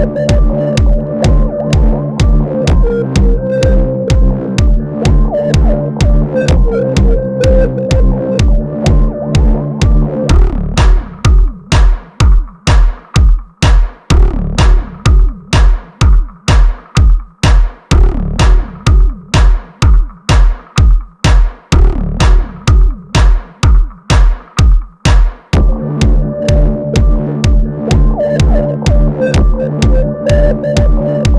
Bye. Música